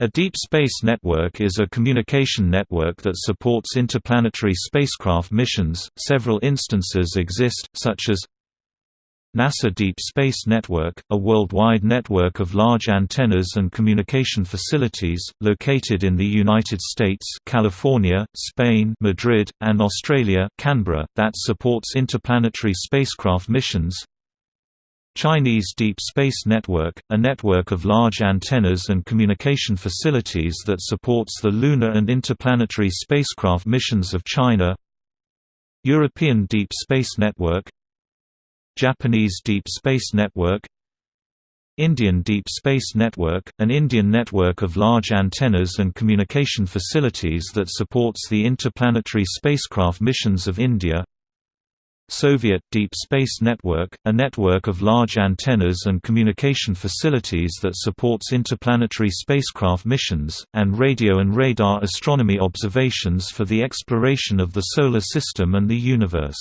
A deep space network is a communication network that supports interplanetary spacecraft missions. Several instances exist, such as NASA Deep Space Network, a worldwide network of large antennas and communication facilities, located in the United States California, Spain Madrid, and Australia Canberra, that supports interplanetary spacecraft missions Chinese Deep Space Network, a network of large antennas and communication facilities that supports the lunar and interplanetary spacecraft missions of China European Deep Space Network Japanese Deep Space Network Indian Deep Space Network, an Indian network of large antennas and communication facilities that supports the interplanetary spacecraft missions of India Soviet Deep Space Network, a network of large antennas and communication facilities that supports interplanetary spacecraft missions, and radio and radar astronomy observations for the exploration of the Solar System and the universe.